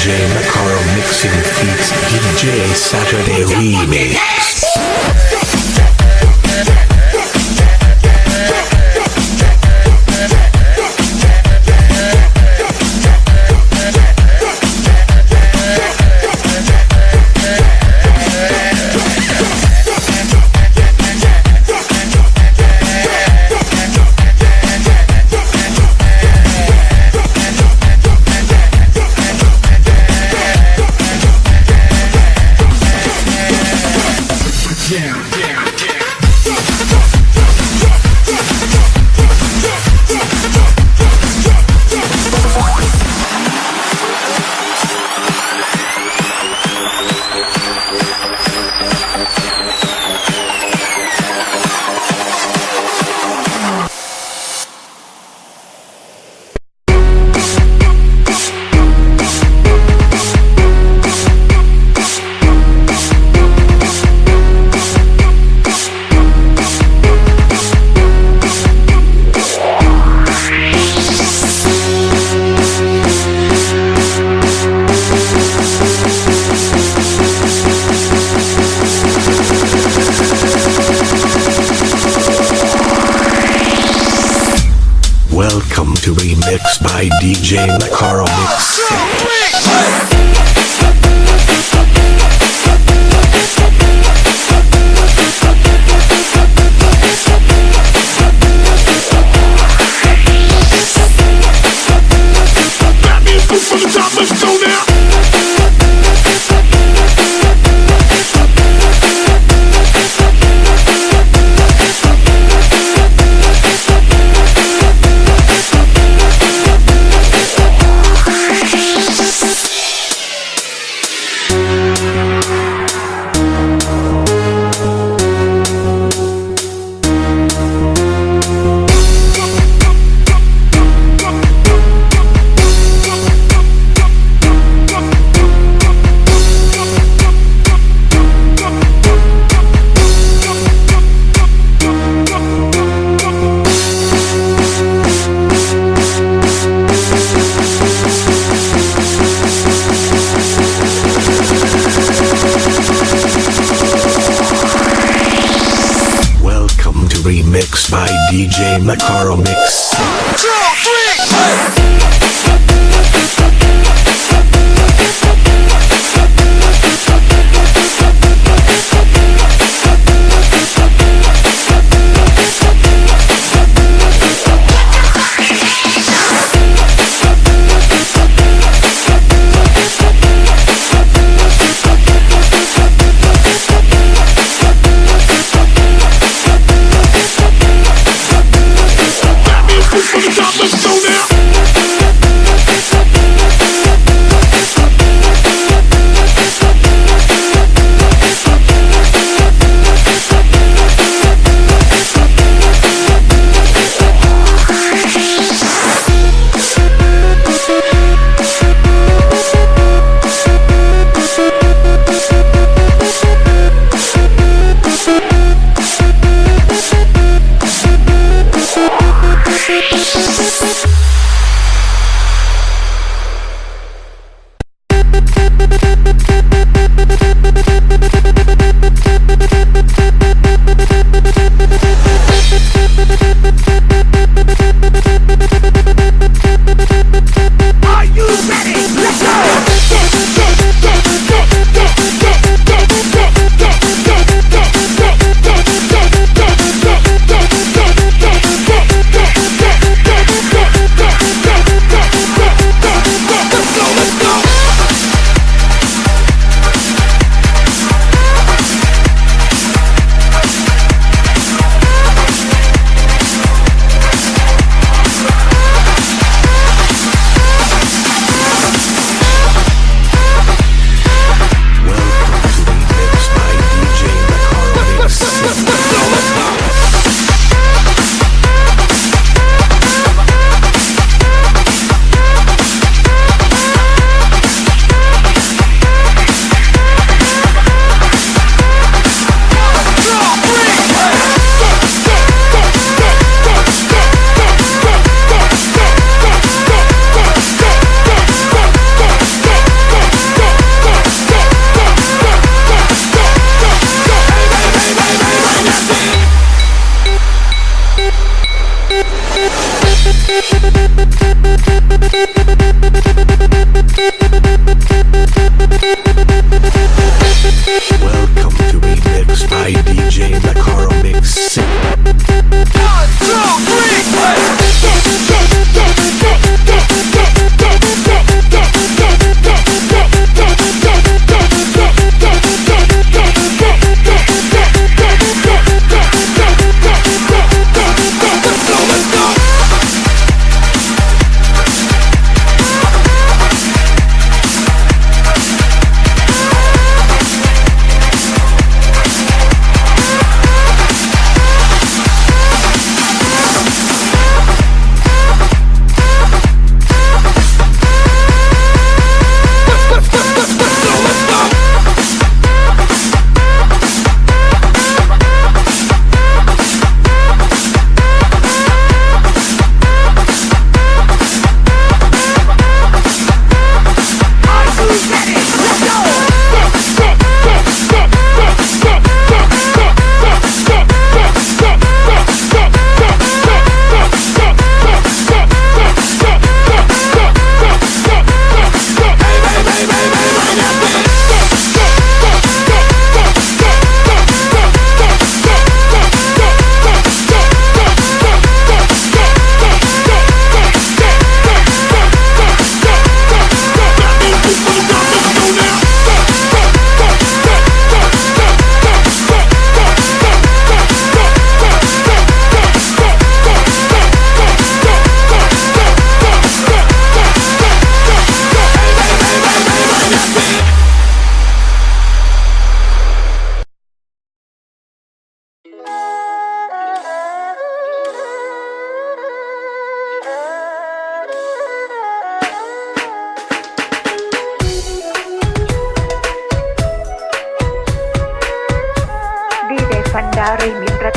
DJ McCarl mixing feats DJ Saturday remix. DJ Macaro Mix.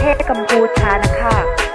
เทศกัมพูชานะคะ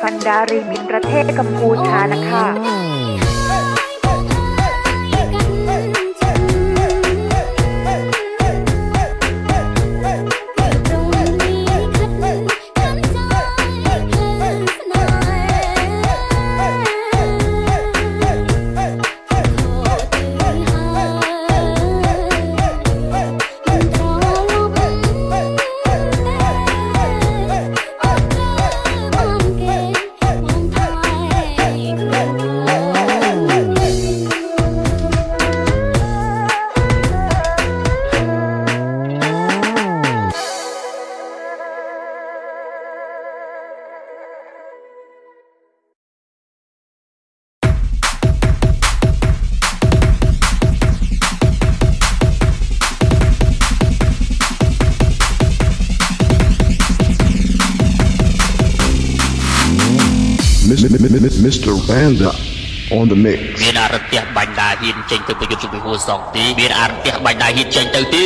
ฟันดารีมินประเทศกัมพูชานะคะ Mr. Panda on the mix មានអរន្ទះបាញ់ដាហ៊ានចេញទៅប្រយុទ្ធជាមួយហ៊ូសងទីមានអរន្ទះបាញ់ដាហ៊ានចេញទៅទី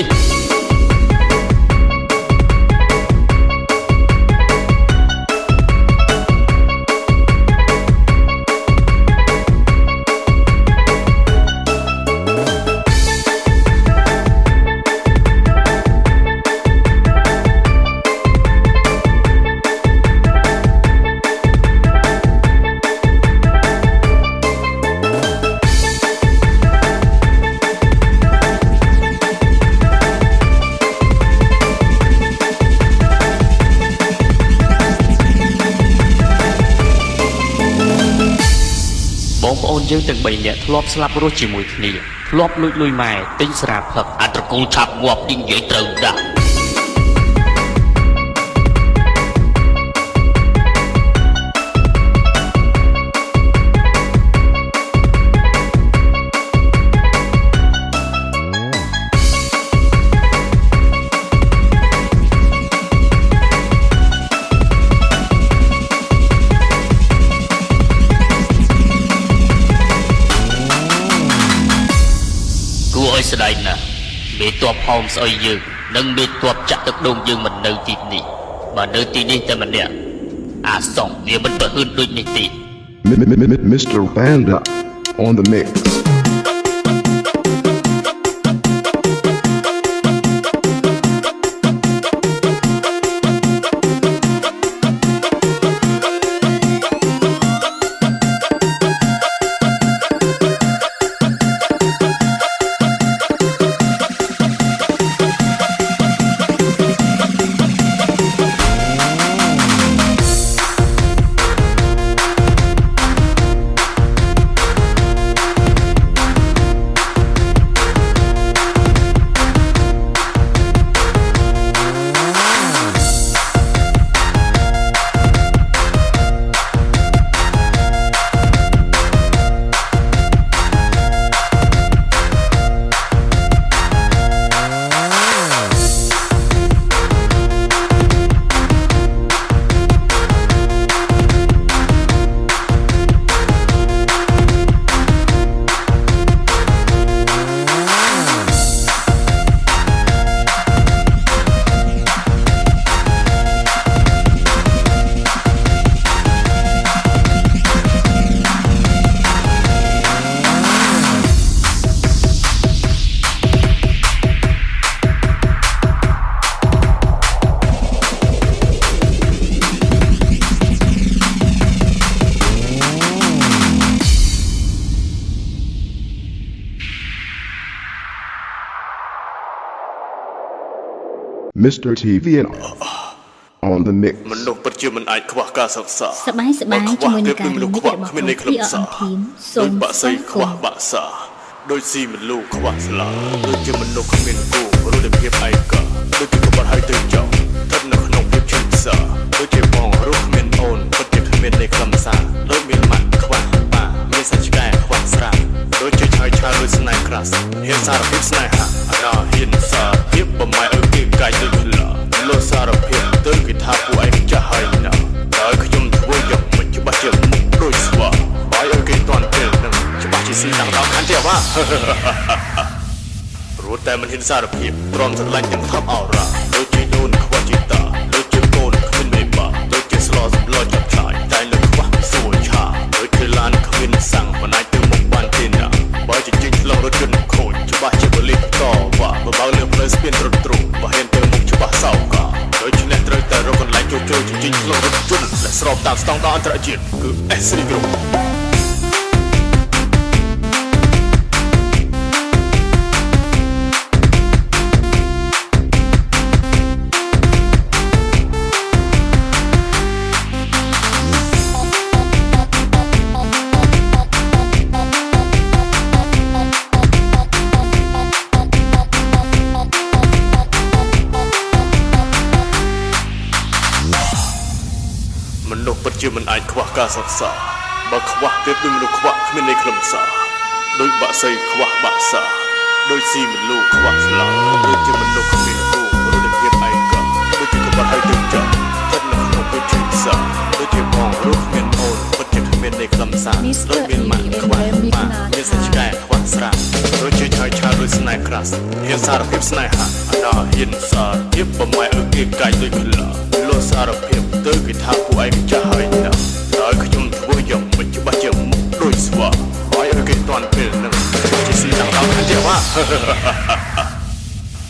យើងទាំង3នាក់ធ្លាប់ស្លាប់រស់ជាមួយគ្នាធ្លាប់លួចលុយម៉ែទិញស្រាផឹកអាត្រកូលឆាប់ងាប់ទីនិយាយត្រូវដាក់ មេតបហោមស្អុយយើងនិងមេតបចាក់ទឹកដូងយើងមិននៅទីនេះបើនៅទីនេះតែម្នាក់អាសងវាមិនប្រហឺនដូចនេះទេ Mr. Panda on the mix. Mr. TV and on the mix. មនុស្សពិតជាមិនអាចខ្វះការសិក្សាសប្បាយសប្បាយបើខ្វះជាមួយនឹងទៀតការដូចមនុស្សនិខ្វះយាយរបស់គ្មាននៃខ្លឹមសារ TRM Team សូដូចមបាក់សីខ្វះបាក់សាដូចស៊ីមលូខ្វះស្លាដូចជាមនុស្សគ្មានគូរស់ដោយភាពឯកោដូចជាក្បត់ហើយទៅចោលស្ថិតនៅក្នុងភាពឈឺផ្សាដូចជាបងរស់គ្មានអូនពិតជាគ្មាននៃខ្លឹមសារដូចមានម៉ាក់ខ្វះបាមានសាច់ឆ្កែខ្វះស្រាដូចជាឆើយឆាយដូចស្នេហ៍ក្រាស់ហ៊ានសារភាពស្នេហាអាណាហ៊ានសារភាពបំម៉ែឲ្យគេ កាយដូចខ្លាលោសារភាពទៅគេថាពួកឯងចាស់ហើយណាហើយខ្ញុំធ្វើយ៉ាងមិនច្បាស់ជាមុខដូចស្វាបាយឲ្យគេតន់ពេលនឹងច្បាស់ជាស៊ីតាំងដល់ខាន់ទេអ្ហាព្រោះតែមិនហ៊ានសារភាពព្រមស្រឡាញ់ទាំងថប់អរ៉ា តាមស្តង់ដារអន្តរជាតិគឺ S3 Group មនុស្សពិតជាមិនអាចខ្វះការសិក្សាបើខ្វះទៀតដូចមនុស្សខ្វះគ្មាននៃខ្លឹមសារដូចបាក់សីខ្វះបាក់សាដូចស៊ីមលូខ្វះស្លាដូចជាមនុស្សគ្មានគូរស់ដោយភាពឯកោដូចជាក្បត់ហើយទៅចោលស្ថិតនៅក្នុងភាពឈឺផ្សាដូចជាបងរស់គ្មាន អូនពិតជាគ្មាននៃខ្លឹមសារដូចមានម៉ាក់ខ្វះម៉ាក់មានសាច់ឆ្កែខ្វះស្រាដូចជាឆើយឆាយដូចស្នេហ៍ក្រាស់ហ៊ានសារភាពស្នេហាអាណាហ៊ានសារភាពបំម៉ែឲ្យគេកាយដូចខ្លាលោសារភាពទៅគេថាពួកឯងចាស់ហើយណាហើយខ្ញុំធ្វើយ៉ាងមិនច្បាស់ជាមុខដូចស្វាហើយឲ្យគេតន់ពេលនឹងជាស៊ីតាំងដល់ខាន់ទេវ៉ា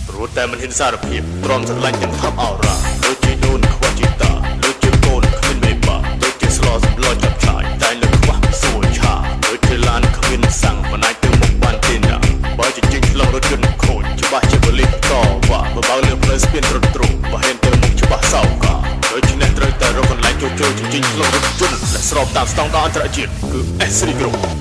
ព្រោះតែមិនហ៊ានសារភាពព្រមស្រឡាញ់ទាំងថប់អរ៉ាដូចជាដូនខ្វះជីតាដូចជាកូនគ្មានមេបាដូចជាស្លោសម្លោចា បើហ៊ានទៅមុខ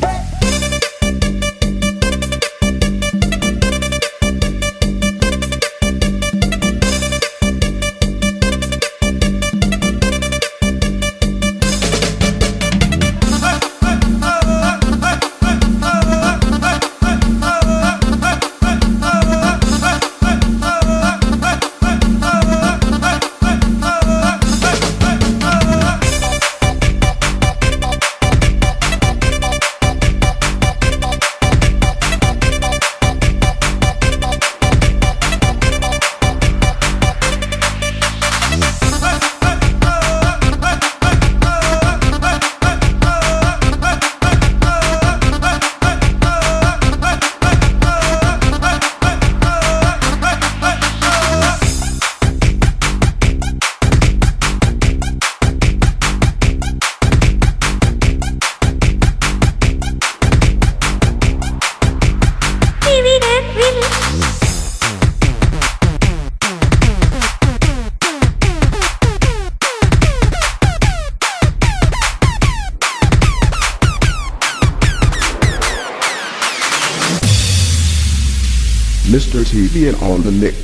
see on the mix.